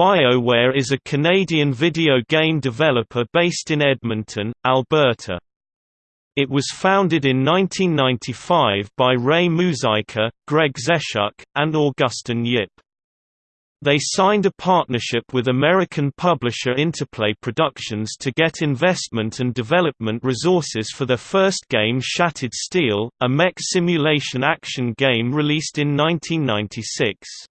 BioWare is a Canadian video game developer based in Edmonton, Alberta. It was founded in 1995 by Ray Muzyka, Greg Zeschuk, and Augustine Yip. They signed a partnership with American publisher Interplay Productions to get investment and development resources for their first game Shattered Steel, a mech simulation action game released in 1996.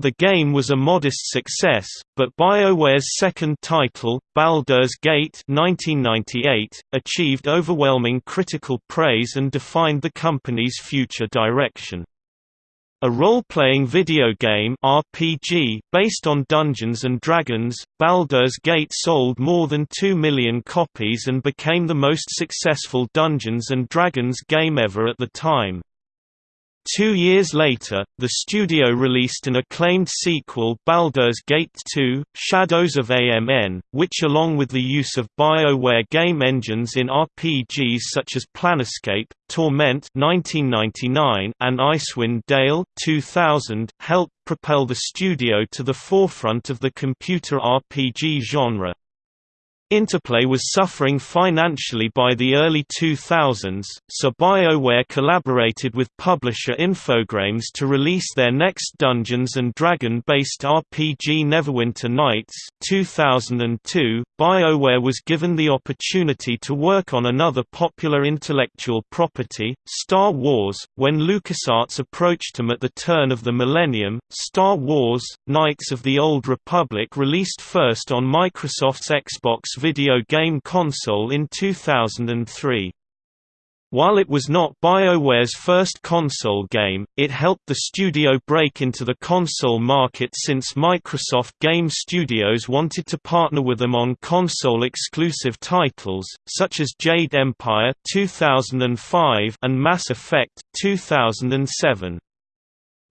The game was a modest success, but BioWare's second title, Baldur's Gate 1998, achieved overwhelming critical praise and defined the company's future direction. A role-playing video game RPG based on Dungeons & Dragons, Baldur's Gate sold more than 2 million copies and became the most successful Dungeons & Dragons game ever at the time. Two years later, the studio released an acclaimed sequel Baldur's Gate 2, Shadows of AMN, which along with the use of BioWare game engines in RPGs such as Planescape, Torment 1999 and Icewind Dale 2000, helped propel the studio to the forefront of the computer RPG genre. Interplay was suffering financially by the early 2000s, so BioWare collaborated with publisher Infogrames to release their next Dungeons & Dragon-based RPG Neverwinter Nights 2002. BioWare was given the opportunity to work on another popular intellectual property, Star Wars, when LucasArts approached them at the turn of the millennium. Star Wars: Knights of the Old Republic released first on Microsoft's Xbox video game console in 2003. While it was not BioWare's first console game, it helped the studio break into the console market since Microsoft Game Studios wanted to partner with them on console-exclusive titles, such as Jade Empire 2005 and Mass Effect 2007.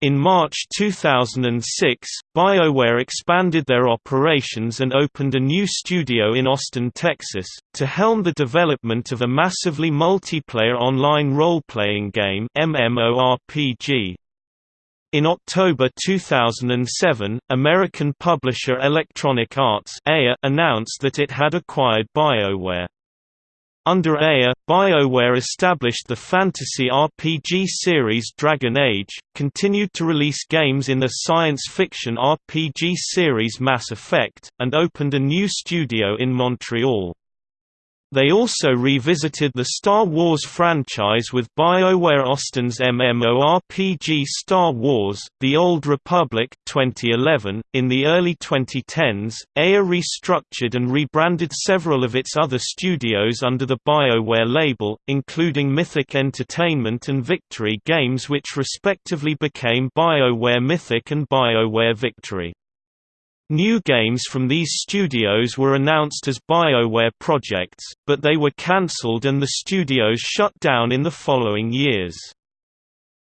In March 2006, BioWare expanded their operations and opened a new studio in Austin, Texas, to helm the development of a massively multiplayer online role-playing game MMORPG. In October 2007, American publisher Electronic Arts announced that it had acquired BioWare. Under EA, BioWare established the fantasy RPG series Dragon Age, continued to release games in the science fiction RPG series Mass Effect, and opened a new studio in Montreal. They also revisited the Star Wars franchise with BioWare Austin's MMORPG Star Wars: The Old Republic 2011. In the early 2010s, EA restructured and rebranded several of its other studios under the BioWare label, including Mythic Entertainment and Victory Games which respectively became BioWare Mythic and BioWare Victory. New games from these studios were announced as BioWare projects, but they were cancelled and the studios shut down in the following years.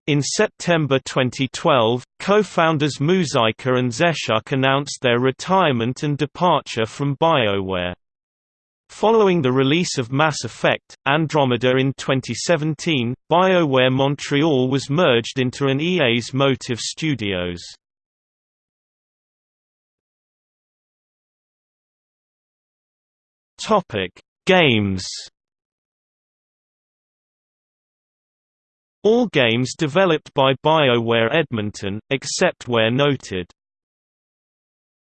In September 2012, co-founders Muzyka and Zeschuk announced their retirement and departure from BioWare. Following the release of Mass Effect, Andromeda in 2017, BioWare Montreal was merged into an EA's Motive Studios. Topic: Games. All games developed by BioWare Edmonton, except where noted.